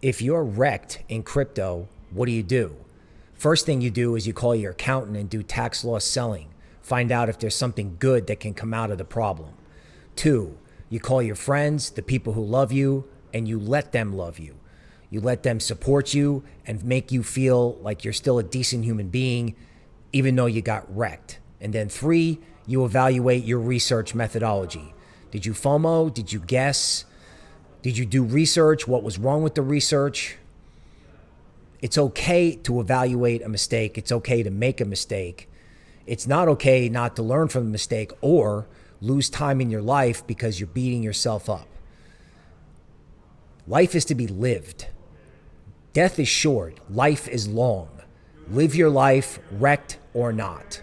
if you're wrecked in crypto, what do you do? First thing you do is you call your accountant and do tax loss selling. Find out if there's something good that can come out of the problem. Two, you call your friends, the people who love you, and you let them love you. You let them support you and make you feel like you're still a decent human being, even though you got wrecked. And then three, you evaluate your research methodology. Did you FOMO? Did you guess? Did you do research? What was wrong with the research? It's okay to evaluate a mistake. It's okay to make a mistake. It's not okay not to learn from the mistake or lose time in your life because you're beating yourself up. Life is to be lived. Death is short, life is long. Live your life, wrecked or not.